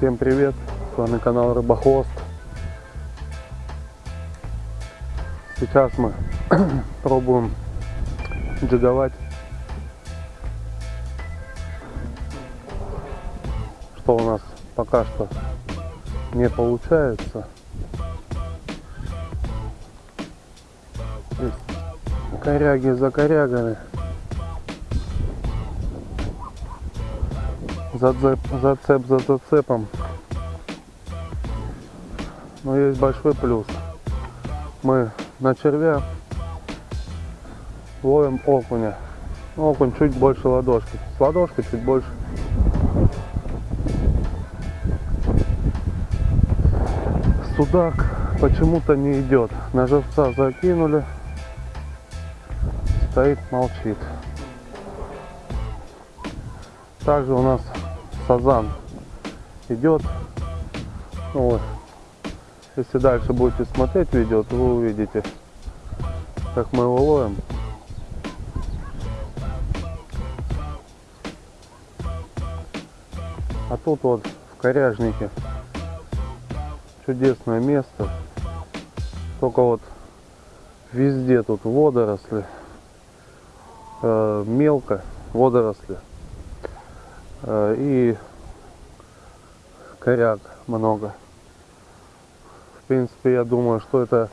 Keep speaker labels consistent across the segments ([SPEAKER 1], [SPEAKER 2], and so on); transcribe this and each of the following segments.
[SPEAKER 1] Всем привет! С вами канал Рыбохвост. Сейчас мы пробуем джиговать. Что у нас пока что не получается. Коряги за корягами. Зацеп, зацеп за зацепом. Но есть большой плюс. Мы на червя ловим окуня. Окунь чуть больше ладошки. С ладошкой чуть больше. Судак почему-то не идет. На живца закинули. Стоит, молчит. Также у нас сазан идет. Вот. Если дальше будете смотреть видео, то вы увидите, как мы его ловим. А тут вот в коряжнике чудесное место. Только вот везде тут водоросли, э, мелко водоросли и коряк много. В принципе, я думаю, что это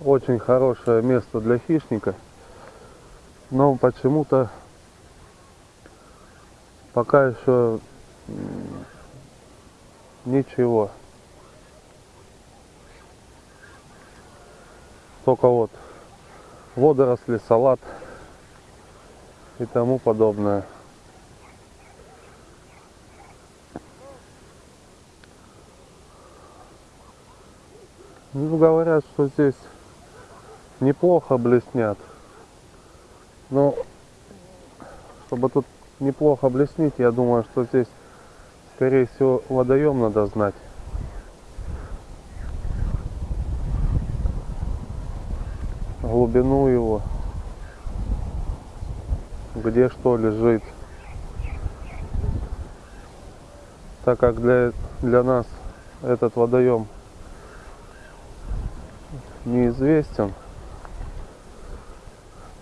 [SPEAKER 1] очень хорошее место для хищника. Но почему-то пока еще ничего. Только вот водоросли, салат и тому подобное. Ну, говорят, что здесь неплохо блеснят. Но, чтобы тут неплохо блеснить, я думаю, что здесь, скорее всего, водоем надо знать. Глубину его. Где что лежит. Так как для, для нас этот водоем неизвестен,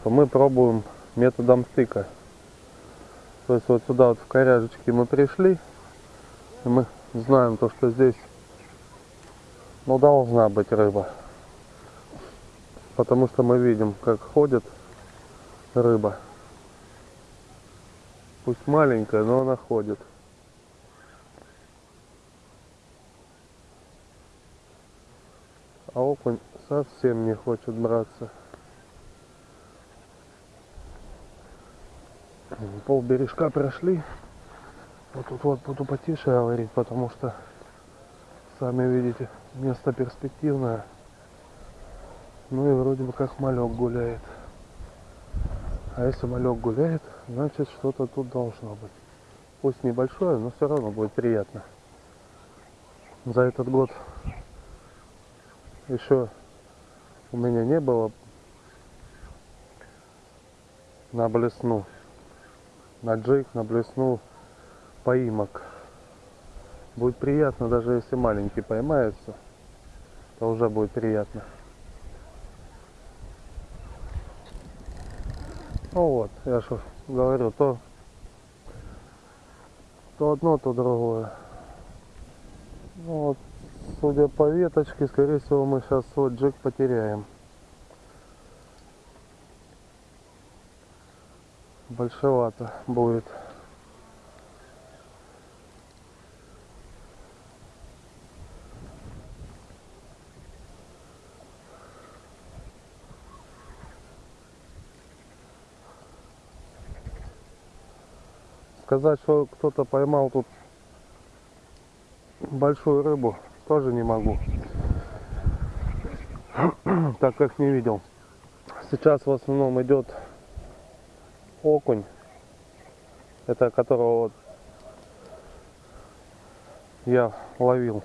[SPEAKER 1] то мы пробуем методом стыка. То есть вот сюда вот в коряжечке мы пришли, и мы знаем то, что здесь ну, должна быть рыба. Потому что мы видим, как ходит рыба. Пусть маленькая, но она ходит. А окунь совсем не хочет браться. Пол бережка прошли. Вот тут вот буду потише говорить, потому что сами видите, место перспективное. Ну и вроде бы как малек гуляет. А если малек гуляет, значит что-то тут должно быть. Пусть небольшое, но все равно будет приятно. За этот год еще у меня не было на блесну, на джейк, на блесну поимок. Будет приятно, даже если маленький поймается, то уже будет приятно. Ну вот, я же говорю, то, то одно, то другое. Ну вот, судя по веточке, скорее всего, мы сейчас вот джек потеряем. Большевато будет. Сказать, что кто-то поймал тут большую рыбу, тоже не могу. Так как не видел. Сейчас в основном идет окунь. Это которого вот я ловил.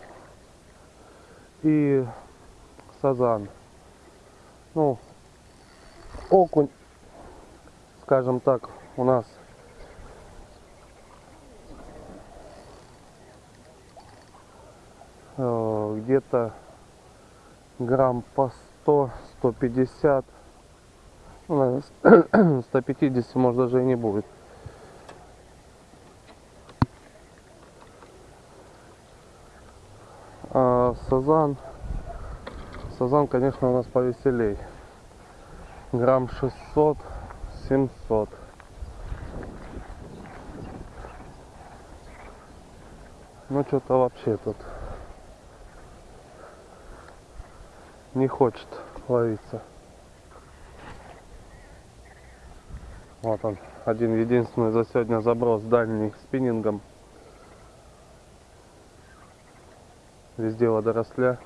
[SPEAKER 1] И сазан. Ну, окунь, скажем так, у нас э, где-то грамм по 100, 150, ну, наверное, 150 может даже и не будет. А сазан, сазан, конечно, у нас повеселей. Грамм 600, 700. Ну что-то вообще тут не хочет ловиться. Вот он, один единственный за сегодня заброс дальний спиннингом. Везде водоросля.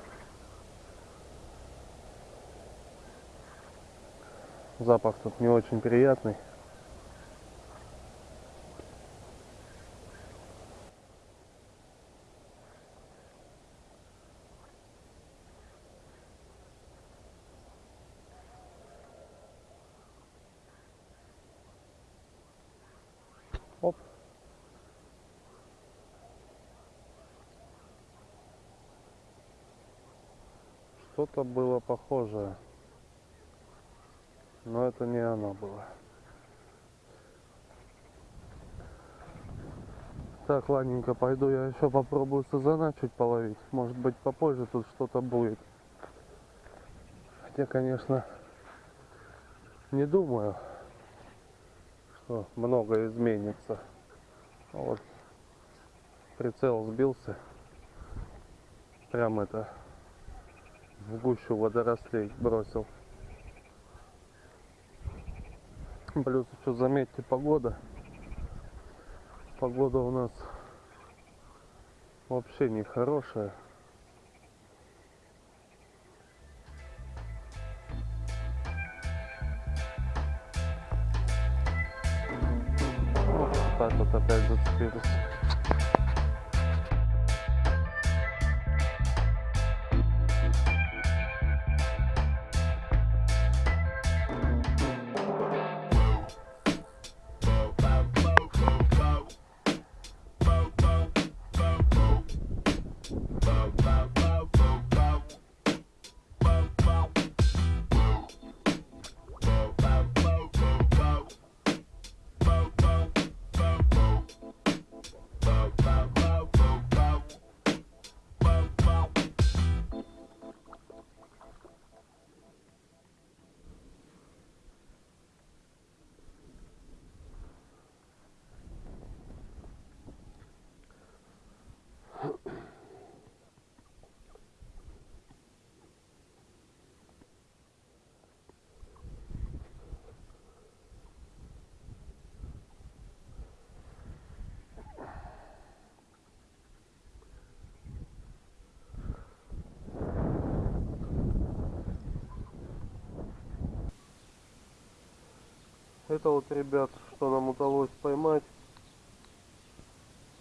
[SPEAKER 1] Запах тут не очень приятный. Что-то было похожее. Но это не оно было. Так, ладненько, пойду я еще попробую сазана чуть половить. Может быть попозже тут что-то будет. Хотя, конечно, не думаю, что много изменится. А Вот прицел сбился. Прям это в гущу водорослей бросил. Плюс еще заметьте погода. Погода у нас вообще не Это вот, ребят, что нам удалось поймать.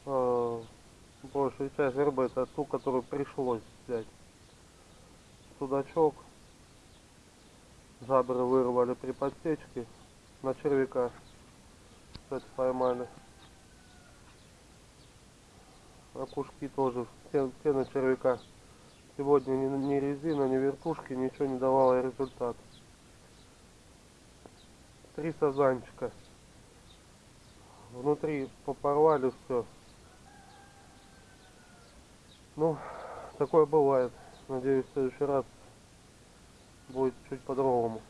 [SPEAKER 1] А, большая часть рыбы это ту, которую пришлось взять. Судачок. Жабры вырвали при подсечке. На червяка, кстати, поймали. Окушки тоже, все, все на червяка. Сегодня ни, ни резина, ни вертушки, ничего не давало результат три сазанчика. Внутри попорвали все. Ну, такое бывает. Надеюсь, в следующий раз будет чуть по-другому.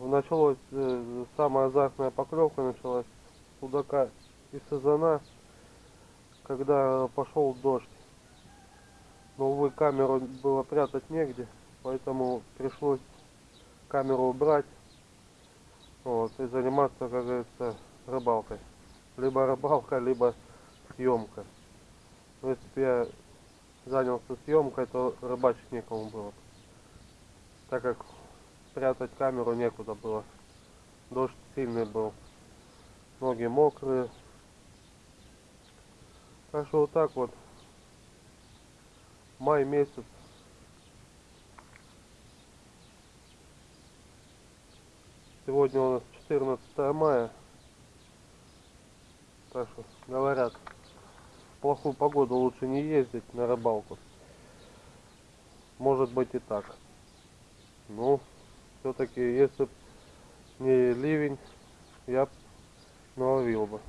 [SPEAKER 1] Началось, э, самая азартная поклевка началась судака и сазана, когда пошел дождь. Но, увы, камеру было прятать негде, поэтому пришлось камеру убрать вот, и заниматься, как говорится, рыбалкой. Либо рыбалка, либо съемка. Но если бы я занялся съемкой, то рыбачить некому было. Так как спрятать камеру некуда было. Дождь сильный был. Ноги мокрые. Так что вот так вот. Май месяц Сегодня у нас 14 мая. Так что говорят, плохую погоду лучше не ездить на рыбалку. Может быть и так. Ну, все-таки, если не ливень, я наловил бы.